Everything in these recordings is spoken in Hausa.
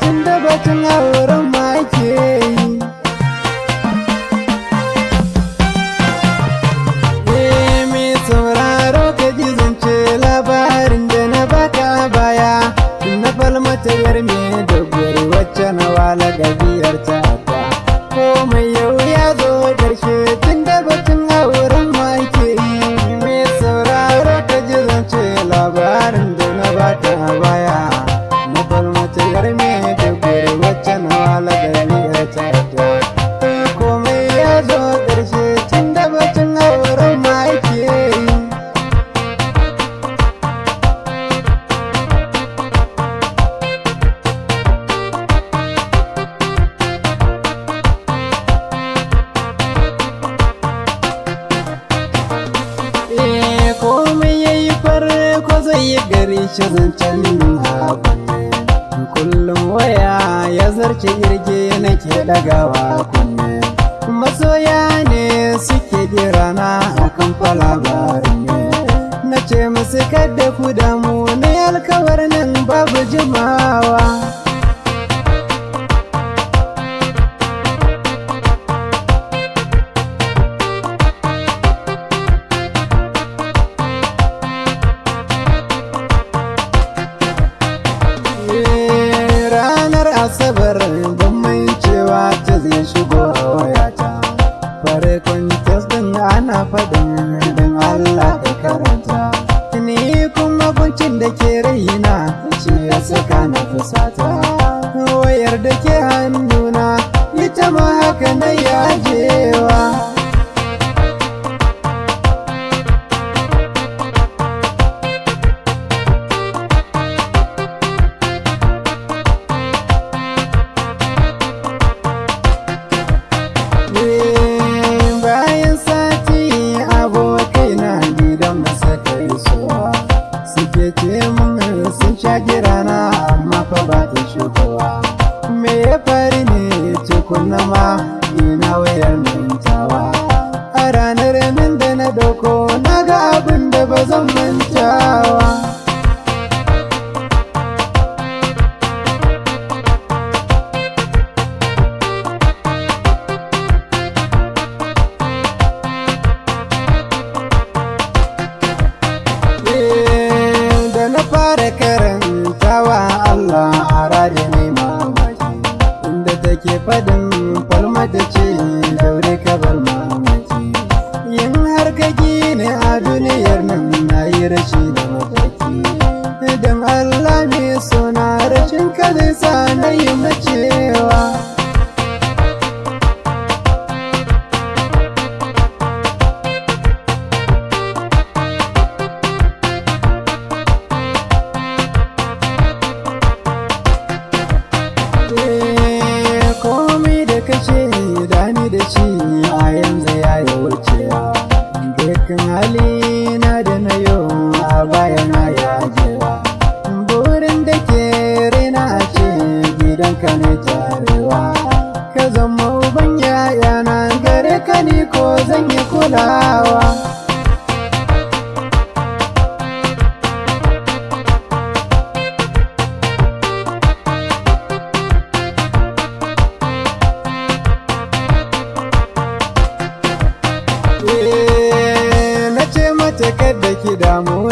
Tunda batun hawa shi zancen kunne kullum waya ya zarce irge nake dagawa kunne. Masoya ne suke dirana akan falabarin ne. Na ce musu kada ku damu ne alkawar nan babu jimawa. Asabar ban cewa ta zai shigo a wayata farkon test din ana faɗin don Allah ka karanta. Ni kuma kuncin da ke raina ce ya saka na fusata. Wayar da ke hannuna ita ma haka na yajewa 婚了吗？Take faɗin falmata ce daure ka bar mamaki yin har gine a duniyar nan na yi rashi da mataki. Don Allah mai suna rashin ka sa na yi ko zan yi kulawa. Na ce mata kada ki damu.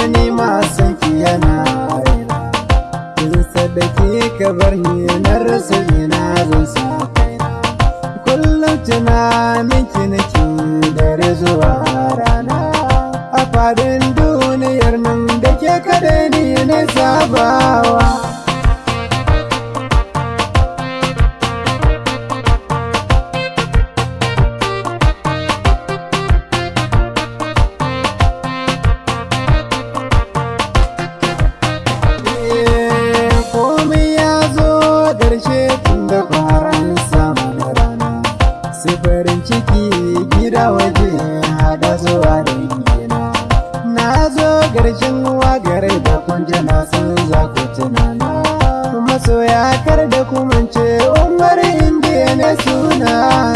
Dare zuwa rana. A faɗin duniyar nan da ke kada ni na sabawa. gida waje hada zuwa da gina na zo garshen wagare da kunjana sun za ku tunana. Masoya kar da kumance umar indiya ne suna